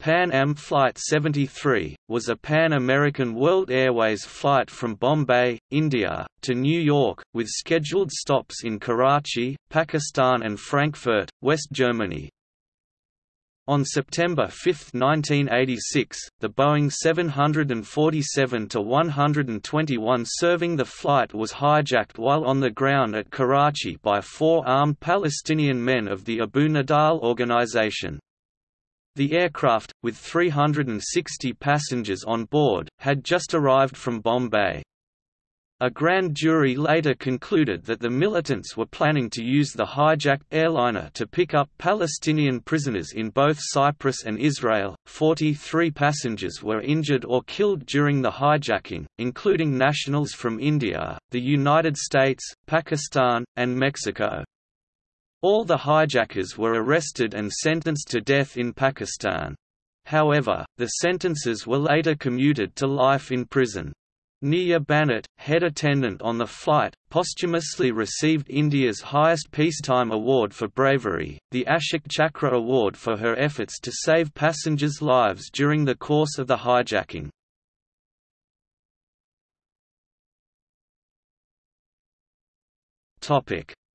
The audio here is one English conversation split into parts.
Pan Am Flight 73, was a Pan-American World Airways flight from Bombay, India, to New York, with scheduled stops in Karachi, Pakistan and Frankfurt, West Germany. On September 5, 1986, the Boeing 747-121 serving the flight was hijacked while on the ground at Karachi by four armed Palestinian men of the Abu Nidal organization. The aircraft, with 360 passengers on board, had just arrived from Bombay. A grand jury later concluded that the militants were planning to use the hijacked airliner to pick up Palestinian prisoners in both Cyprus and Israel. 43 passengers were injured or killed during the hijacking, including nationals from India, the United States, Pakistan, and Mexico. All the hijackers were arrested and sentenced to death in Pakistan. However, the sentences were later commuted to life in prison. Neerja Bhanot, head attendant on the flight, posthumously received India's highest peacetime award for bravery, the Ashoka Chakra Award for her efforts to save passengers' lives during the course of the hijacking.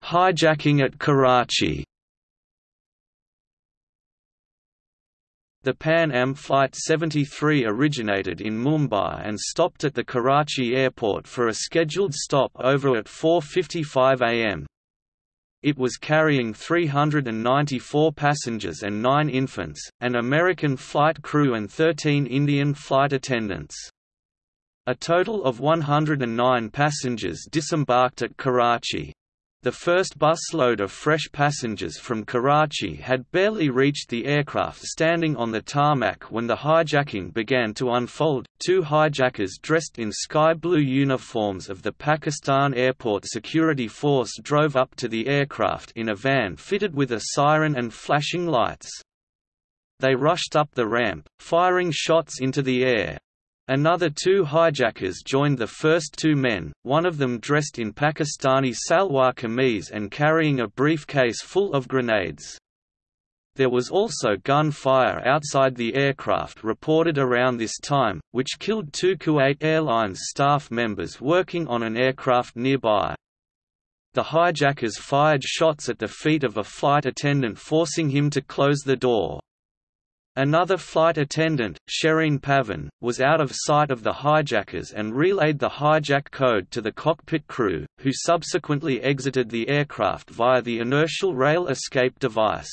Hijacking at Karachi The Pan Am Flight 73 originated in Mumbai and stopped at the Karachi airport for a scheduled stop over at 4.55 am. It was carrying 394 passengers and 9 infants, an American flight crew and 13 Indian flight attendants. A total of 109 passengers disembarked at Karachi. The first busload of fresh passengers from Karachi had barely reached the aircraft standing on the tarmac when the hijacking began to unfold. Two hijackers dressed in sky blue uniforms of the Pakistan Airport Security Force drove up to the aircraft in a van fitted with a siren and flashing lights. They rushed up the ramp, firing shots into the air. Another two hijackers joined the first two men, one of them dressed in Pakistani salwar kameez and carrying a briefcase full of grenades. There was also gunfire outside the aircraft reported around this time, which killed two Kuwait Airlines staff members working on an aircraft nearby. The hijackers fired shots at the feet of a flight attendant forcing him to close the door. Another flight attendant, Shereen Pavan, was out of sight of the hijackers and relayed the hijack code to the cockpit crew, who subsequently exited the aircraft via the inertia reel escape device.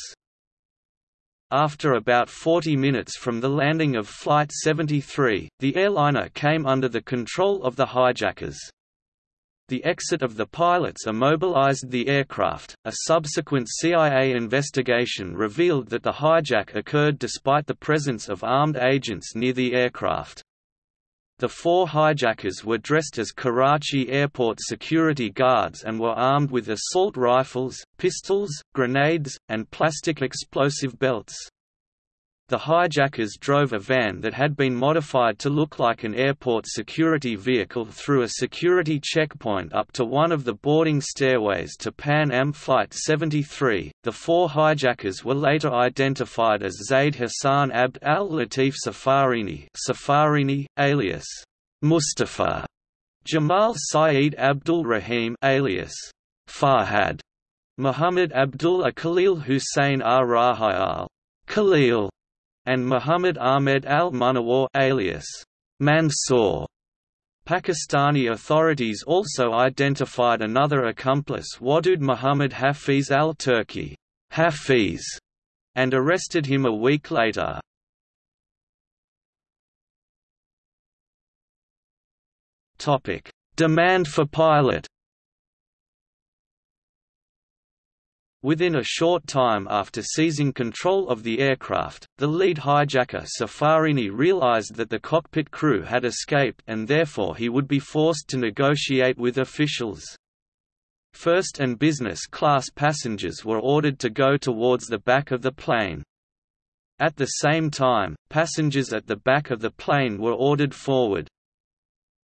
After about 40 minutes from the landing of Flight 73, the airliner came under the control of the hijackers. The exit of the pilots immobilized the aircraft. A subsequent CIA investigation revealed that the hijack occurred despite the presence of armed agents near the aircraft. The four hijackers were dressed as Karachi airport security guards and were armed with assault rifles, pistols, grenades, and plastic explosive belts. The hijackers drove a van that had been modified to look like an airport security vehicle through a security checkpoint up to one of the boarding stairways to Pan Am Flight 73. The four hijackers were later identified as Zaid Hassan Abd al Latif Safarini, Safarini alias Mustafa, Jamal Saeed Abdul Rahim alias Farhad, Muhammad Abdullah Khalil Hussein ar Rahayal Khalil and Muhammad Ahmed al-Munawwar alias Mansour. Pakistani authorities also identified another accomplice Wadud Muhammad Hafiz al-Turki Hafiz, and arrested him a week later. Demand for pilot Within a short time after seizing control of the aircraft, the lead hijacker Safarini realized that the cockpit crew had escaped and therefore he would be forced to negotiate with officials. First and business class passengers were ordered to go towards the back of the plane. At the same time, passengers at the back of the plane were ordered forward.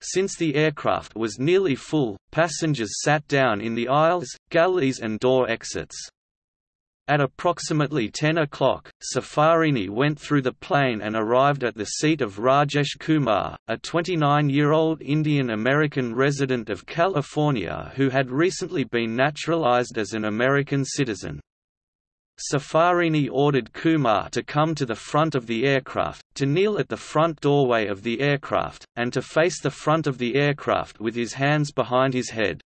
Since the aircraft was nearly full, passengers sat down in the aisles, galleys and door exits. At approximately 10 o'clock, Safarini went through the plane and arrived at the seat of Rajesh Kumar, a 29-year-old Indian-American resident of California who had recently been naturalized as an American citizen. Safarini ordered Kumar to come to the front of the aircraft, to kneel at the front doorway of the aircraft, and to face the front of the aircraft with his hands behind his head.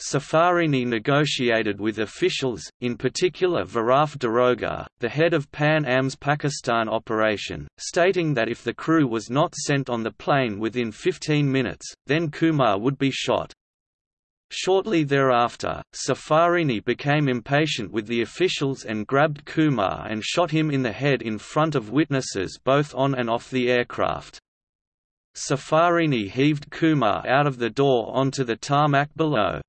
Safarini negotiated with officials, in particular Viraf Daroga, the head of Pan Am's Pakistan operation, stating that if the crew was not sent on the plane within 15 minutes, then Kumar would be shot. Shortly thereafter, Safarini became impatient with the officials and grabbed Kumar and shot him in the head in front of witnesses both on and off the aircraft. Safarini heaved Kumar out of the door onto the tarmac below.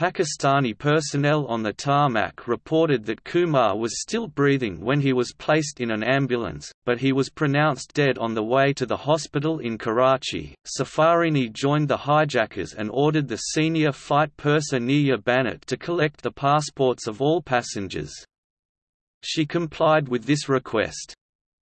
Pakistani personnel on the tarmac reported that Kumar was still breathing when he was placed in an ambulance, but he was pronounced dead on the way to the hospital in Karachi. Safarini joined the hijackers and ordered the senior flight purser Neerja Bhanot to collect the passports of all passengers. She complied with this request.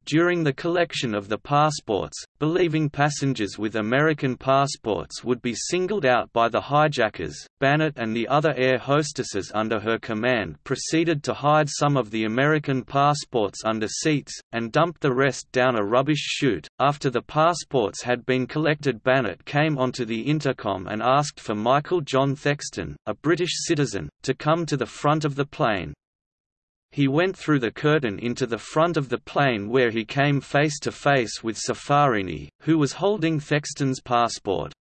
During the collection of the passports, believing passengers with American passports would be singled out by the hijackers, Bhanot and the other air hostesses under her command proceeded to hide some of the American passports under seats, and dumped the rest down a rubbish chute. After the passports had been collected, Bhanot came onto the intercom and asked for Michael John Thexton, a British citizen, to come to the front of the plane. He went through the curtain into the front of the plane where he came face to face with Safarini, who was holding Thexton's passport.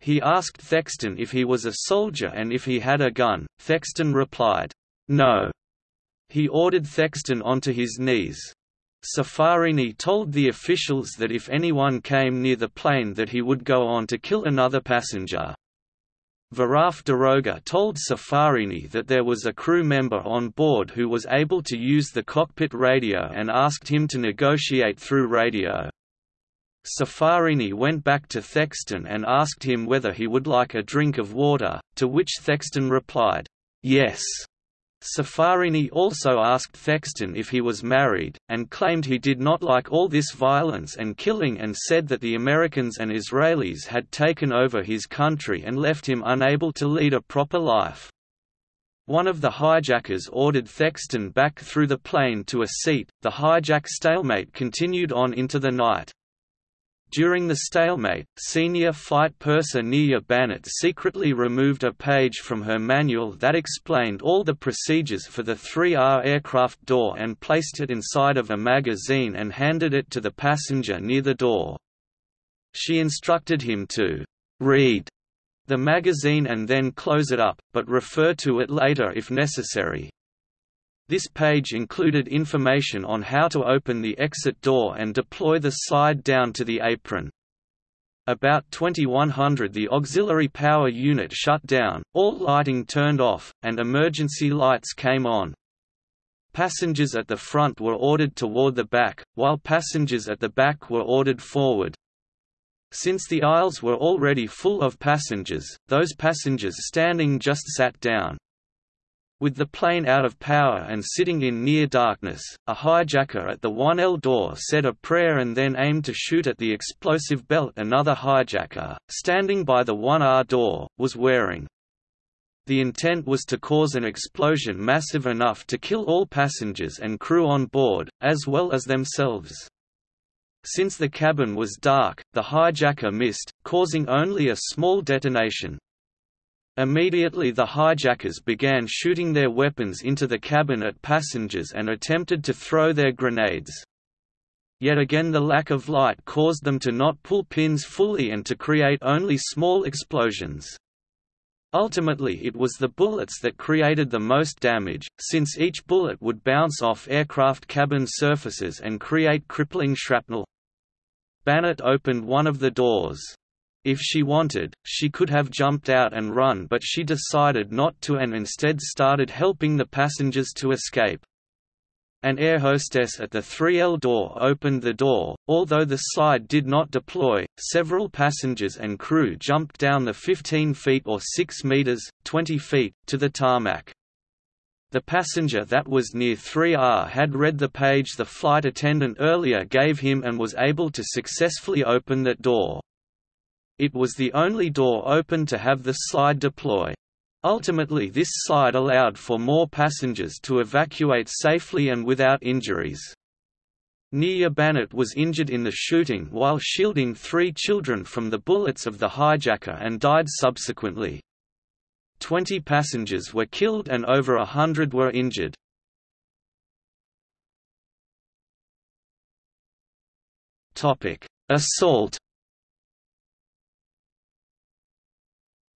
He asked Thexton if he was a soldier and if he had a gun. Thexton replied, No. He ordered Thexton onto his knees. Safarini told the officials that if anyone came near the plane that he would go on to kill another passenger. Viraf Daroga told Safarini that there was a crew member on board who was able to use the cockpit radio and asked him to negotiate through radio. Safarini went back to Thexton and asked him whether he would like a drink of water, to which Thexton replied, yes. Safarini also asked Thexton if he was married, and claimed he did not like all this violence and killing and said that the Americans and Israelis had taken over his country and left him unable to lead a proper life. One of the hijackers ordered Thexton back through the plane to a seat. The hijack stalemate continued on into the night. During the stalemate, senior flight purser Neerja Bhanot secretly removed a page from her manual that explained all the procedures for the 3R aircraft door and placed it inside of a magazine and handed it to the passenger near the door. She instructed him to read the magazine and then close it up, but refer to it later if necessary. This page included information on how to open the exit door and deploy the slide down to the apron. About 2100 the auxiliary power unit shut down, all lighting turned off, and emergency lights came on. Passengers at the front were ordered toward the back, while passengers at the back were ordered forward. Since the aisles were already full of passengers, those passengers standing just sat down. With the plane out of power and sitting in near darkness, a hijacker at the 1L door said a prayer and then aimed to shoot at the explosive belt another hijacker, standing by the 1R door, was wearing. The intent was to cause an explosion massive enough to kill all passengers and crew on board, as well as themselves. Since the cabin was dark, the hijacker missed, causing only a small detonation. Immediately the hijackers began shooting their weapons into the cabin at passengers and attempted to throw their grenades. Yet again the lack of light caused them to not pull pins fully and to create only small explosions. Ultimately it was the bullets that created the most damage, since each bullet would bounce off aircraft cabin surfaces and create crippling shrapnel. Bhanot opened one of the doors. If she wanted, she could have jumped out and run but she decided not to and instead started helping the passengers to escape. An air hostess at the 3L door opened the door, although the slide did not deploy, several passengers and crew jumped down the 15 feet or 6 meters, 20 feet, to the tarmac. The passenger that was near 3R had read the page the flight attendant earlier gave him and was able to successfully open that door. It was the only door open to have the slide deploy. Ultimately this slide allowed for more passengers to evacuate safely and without injuries. Neerja Bhanot was injured in the shooting while shielding three children from the bullets of the hijacker and died subsequently. Twenty passengers were killed and over a hundred were injured. Assault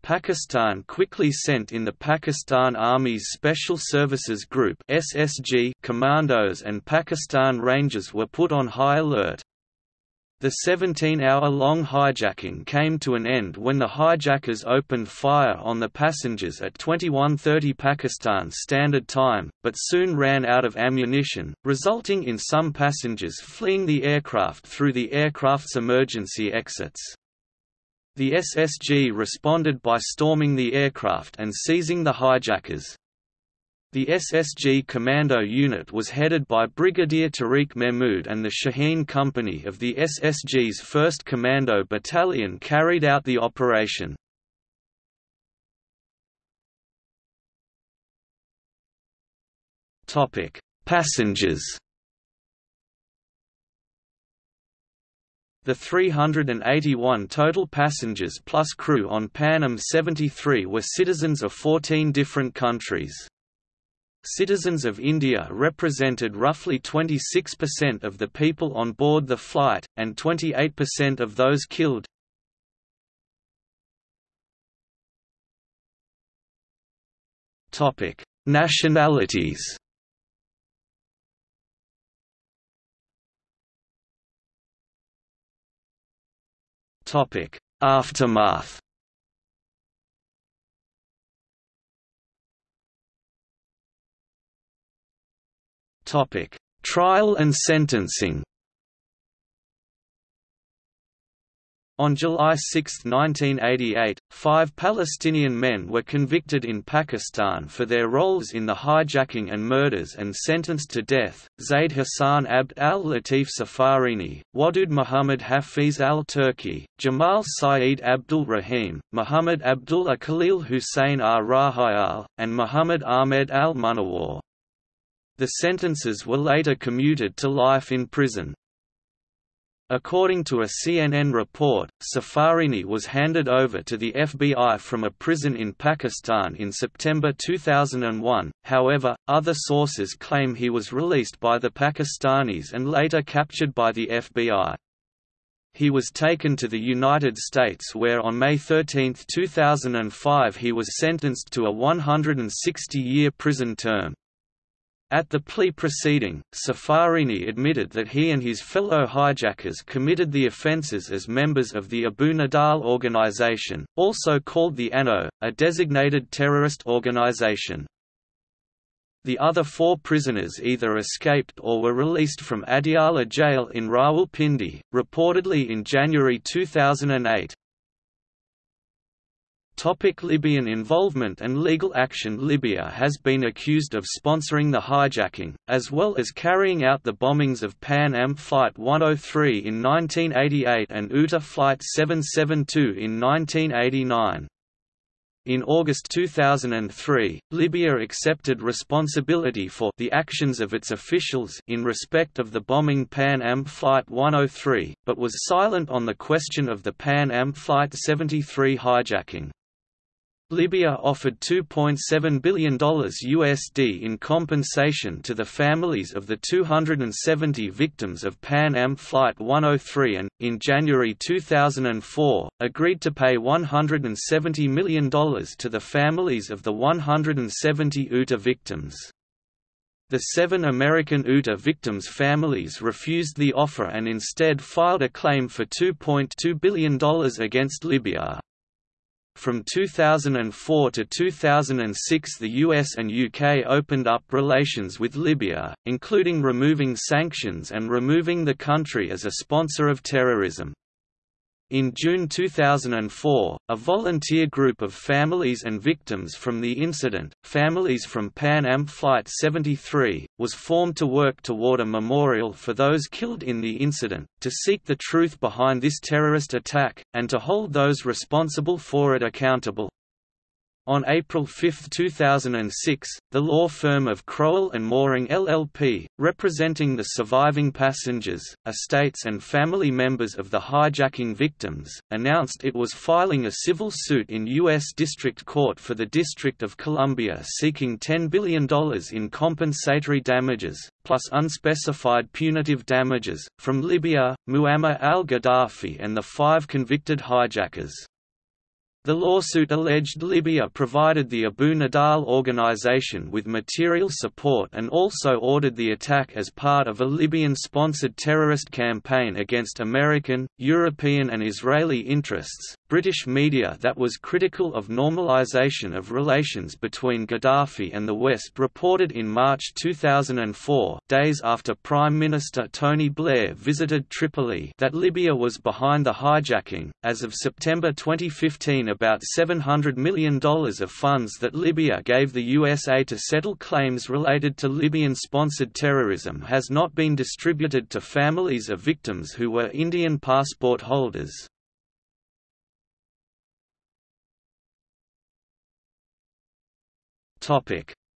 Pakistan quickly sent in the Pakistan Army's Special Services Group (SSG) commandos and Pakistan Rangers were put on high alert. The 17-hour-long hijacking came to an end when the hijackers opened fire on the passengers at 21.30 Pakistan Standard Time, but soon ran out of ammunition, resulting in some passengers fleeing the aircraft through the aircraft's emergency exits. The SSG responded by storming the aircraft and seizing the hijackers. The SSG Commando Unit was headed by Brigadier Tariq Mehmood and the Shaheen Company of the SSG's 1st Commando Battalion carried out the operation. Passengers The 381 total passengers plus crew on Pan Am 73 were citizens of 14 different countries. Citizens of India represented roughly 26% of the people on board the flight, and 28% of those killed. Nationalities Aftermath Topic: Trial and sentencing. On July 6, 1988, five Palestinian men were convicted in Pakistan for their roles in the hijacking and murders and sentenced to death. Zaid Hassan Abd al Latif Safarini, Wadud Muhammad Hafiz al Turki, Jamal Saeed Abdul Rahim, Muhammad Abdullah Khalil Hussein ar Rahayal, and Muhammad Ahmed al Munawar. The sentences were later commuted to life in prison. According to a CNN report, Safarini was handed over to the FBI from a prison in Pakistan in September 2001, however, other sources claim he was released by the Pakistanis and later captured by the FBI. He was taken to the United States where on May 13, 2005 he was sentenced to a 160-year prison term. At the plea proceeding, Safarini admitted that he and his fellow hijackers committed the offences as members of the Abu Nidal organization, also called the ANO, a designated terrorist organization. The other four prisoners either escaped or were released from Adiala jail in Rawalpindi, reportedly in January 2008. Topic Libyan involvement and legal action Libya has been accused of sponsoring the hijacking, as well as carrying out the bombings of Pan Am Flight 103 in 1988 and UTA Flight 772 in 1989. In August 2003, Libya accepted responsibility for the actions of its officials in respect of the bombing Pan Am Flight 103, but was silent on the question of the Pan Am Flight 73 hijacking. Libya offered $2.7 billion USD in compensation to the families of the 270 victims of Pan Am Flight 103 and, in January 2004, agreed to pay $170 million to the families of the 170 UTA victims. The seven American UTA victims' families refused the offer and instead filed a claim for $2.2 billion against Libya. From 2004 to 2006 the US and UK opened up relations with Libya, including removing sanctions and removing the country as a sponsor of terrorism. In June 2004, a volunteer group of families and victims from the incident, Families from Pan Am Flight 73, was formed to work toward a memorial for those killed in the incident, to seek the truth behind this terrorist attack, and to hold those responsible for it accountable. On April 5, 2006, the law firm of Crowell and Moring LLP, representing the surviving passengers, estates and family members of the hijacking victims, announced it was filing a civil suit in U.S. District Court for the District of Columbia seeking $10 billion in compensatory damages, plus unspecified punitive damages, from Libya, Muammar al-Gaddafi and the five convicted hijackers. The lawsuit alleged Libya provided the Abu Nidal organization with material support and also ordered the attack as part of a Libyan-sponsored terrorist campaign against American, European and Israeli interests. British media that was critical of normalization of relations between Gaddafi and the West reported in March 2004, days after Prime Minister Tony Blair visited Tripoli, that Libya was behind the hijacking. As of September 2015, about $700 million of funds that Libya gave the USA to settle claims related to Libyan-sponsored terrorism has not been distributed to families of victims who were Indian passport holders.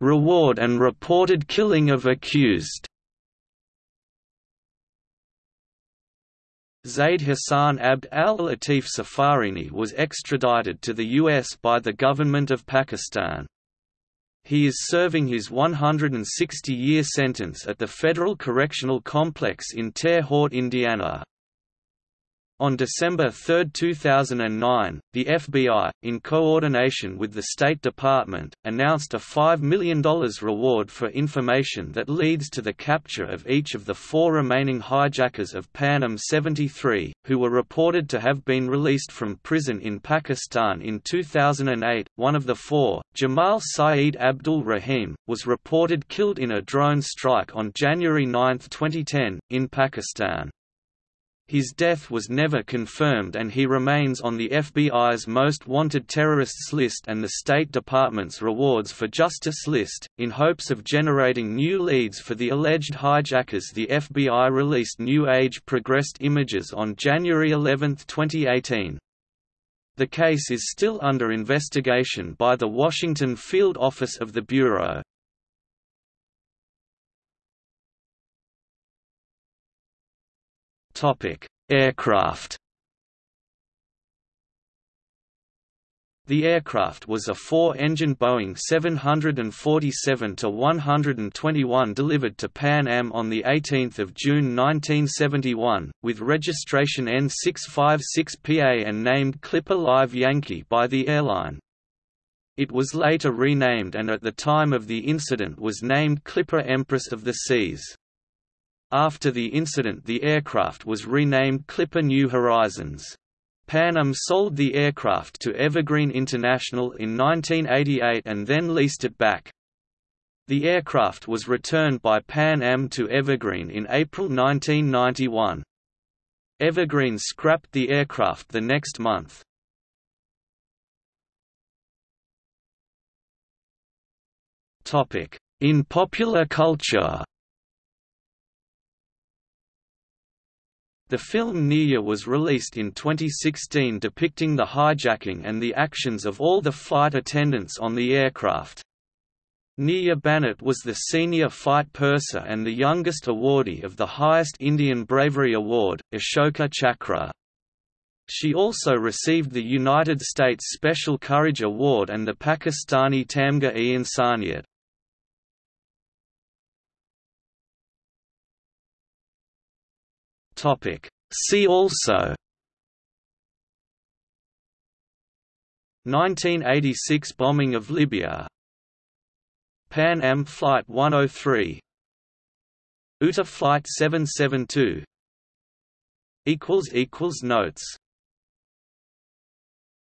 Reward and reported killing of accused. Zaid Hassan Abd al-Latif Safarini was extradited to the U.S. by the government of Pakistan. He is serving his 160-year sentence at the Federal Correctional Complex in Terre Haute, Indiana. On December 3, 2009, the FBI, in coordination with the State Department, announced a $5 million reward for information that leads to the capture of each of the four remaining hijackers of Pan Am 73, who were reported to have been released from prison in Pakistan in 2008. One of the four, Jamal Saeed Abdul Rahim, was reported killed in a drone strike on January 9, 2010, in Pakistan. His death was never confirmed and he remains on the FBI's Most Wanted Terrorists list and the State Department's Rewards for Justice list. In hopes of generating new leads for the alleged hijackers, the FBI released new age progressed images on January 11, 2018. The case is still under investigation by the Washington Field Office of the Bureau. Topic: Aircraft. The aircraft was a four-engine Boeing 747-121 delivered to Pan Am on 18 June 1971, with registration N656PA and named Clipper Live Yankee by the airline. It was later renamed and at the time of the incident was named Clipper Empress of the Seas. After the incident the aircraft was renamed Clipper New Horizons. Pan Am sold the aircraft to Evergreen International in 1988 and then leased it back. The aircraft was returned by Pan Am to Evergreen in April 1991. Evergreen scrapped the aircraft the next month. In popular culture The film Neerja was released in 2016 depicting the hijacking and the actions of all the flight attendants on the aircraft. Neerja Bhanot was the senior fight purser and the youngest awardee of the highest Indian Bravery Award, Ashoka Chakra. She also received the United States Special Courage Award and the Pakistani Tamga-e-Insaniyat. Topic. See also. 1986 bombing of Libya. Pan Am Flight 103 UTA Flight 772 Notes